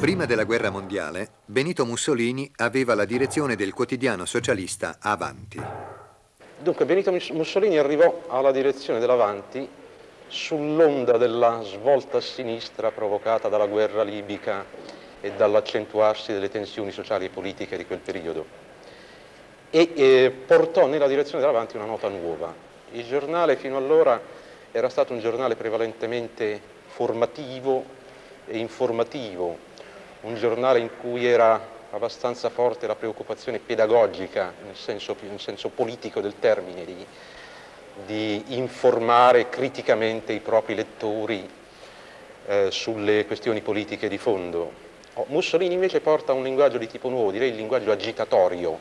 Prima della guerra mondiale, Benito Mussolini aveva la direzione del quotidiano socialista Avanti. Dunque, Benito Mussolini arrivò alla direzione dell'Avanti sull'onda della svolta a sinistra provocata dalla guerra libica e dall'accentuarsi delle tensioni sociali e politiche di quel periodo e eh, portò nella direzione dell'Avanti una nota nuova. Il giornale fino allora era stato un giornale prevalentemente formativo e informativo, un giornale in cui era abbastanza forte la preoccupazione pedagogica, nel senso, nel senso politico del termine, di, di, informare criticamente i propri lettori eh, sulle questioni politiche di fondo. Oh, Mussolini invece porta un linguaggio di tipo nuovo, direi il linguaggio agitatorio.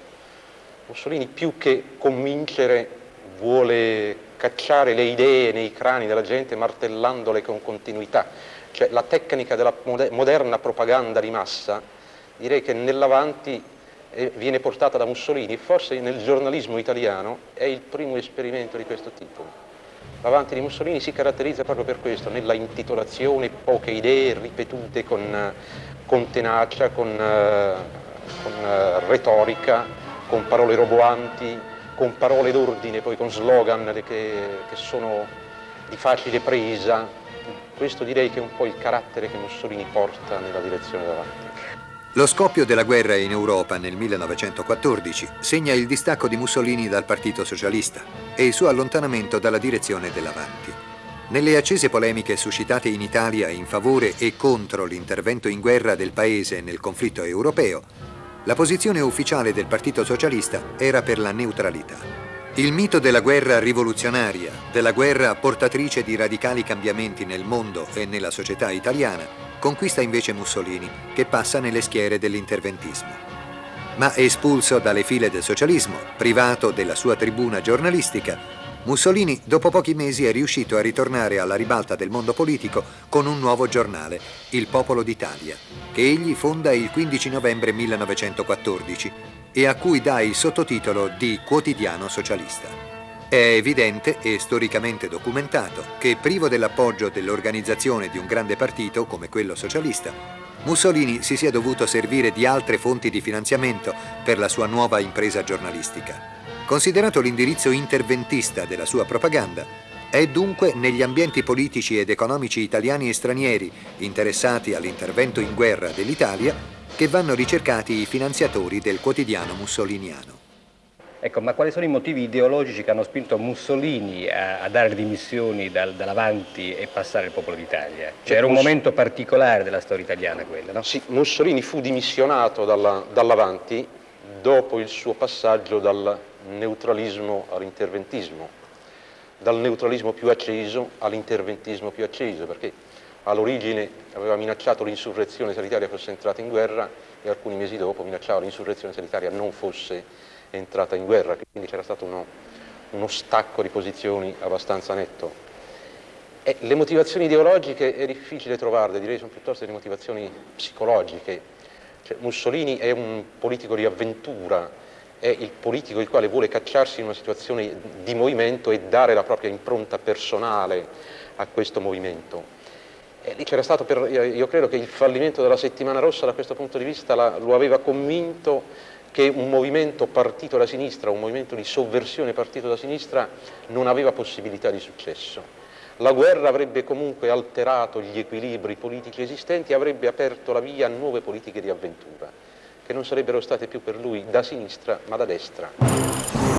Mussolini più che convincere vuole cacciare le idee nei crani della gente martellandole con continuità. Cioè la tecnica della moderna propaganda di massa direi che nell'avanti eh, viene portata da Mussolini forse nel giornalismo italiano è il primo esperimento di questo tipo. L'avanti di Mussolini si caratterizza proprio per questo, nella intitolazione, poche idee ripetute con, con tenacia, con, uh, con uh, retorica, con parole roboanti, con parole d'ordine, poi con slogan che, che sono di facile presa. Questo direi che è un po' il carattere che Mussolini porta nella direzione davanti. Lo scoppio della guerra in Europa nel 1914 segna il distacco di Mussolini dal Partito Socialista e il suo allontanamento dalla direzione dell'Avanti. Nelle accese polemiche suscitate in Italia in favore e contro l'intervento in guerra del paese nel conflitto europeo, la posizione ufficiale del Partito Socialista era per la neutralità. Il mito della guerra rivoluzionaria, della guerra portatrice di radicali cambiamenti nel mondo e nella società italiana, conquista invece Mussolini, che passa nelle schiere dell'interventismo. Ma espulso dalle file del socialismo, privato della sua tribuna giornalistica, Mussolini dopo pochi mesi è riuscito a ritornare alla ribalta del mondo politico con un nuovo giornale, Il Popolo d'Italia, che egli fonda il 15 novembre 1914 e a cui dà il sottotitolo di Quotidiano Socialista. È evidente e storicamente documentato che privo dell'appoggio dell'organizzazione di un grande partito come quello socialista, Mussolini si sia dovuto servire di altre fonti di finanziamento per la sua nuova impresa giornalistica. Considerato l'indirizzo interventista della sua propaganda, è dunque negli ambienti politici ed economici italiani e stranieri interessati all'intervento in guerra dell'Italia che vanno ricercati i finanziatori del quotidiano mussoliniano. Ecco, ma quali sono i motivi ideologici che hanno spinto Mussolini a, a dare le dimissioni dal, dall'avanti e passare il popolo d'Italia? Cioè era un momento particolare della storia italiana quello, no? Sì, Mussolini fu dimissionato dalla, dall'avanti dopo il suo passaggio dal neutralismo all'interventismo, dal neutralismo più acceso all'interventismo più acceso, perché all'origine aveva minacciato l'insurrezione se l'Italia fosse entrata in guerra e alcuni mesi dopo minacciava l'insurrezione se l'Italia non fosse entrata in guerra, quindi c'era stato uno, uno, stacco di posizioni abbastanza netto. E le motivazioni ideologiche è difficile trovarle, direi sono piuttosto delle motivazioni psicologiche. Cioè, Mussolini è un politico di avventura, è il politico il quale vuole cacciarsi in una situazione di movimento e dare la propria impronta personale a questo movimento. E lì c'era stato, per, io credo che il fallimento della settimana rossa da questo punto di vista la, lo aveva convinto che un movimento partito da sinistra, un movimento di sovversione partito da sinistra non aveva possibilità di successo. La guerra avrebbe comunque alterato gli equilibri politici esistenti e avrebbe aperto la via a nuove politiche di avventura, che non sarebbero state più per lui da sinistra ma da destra.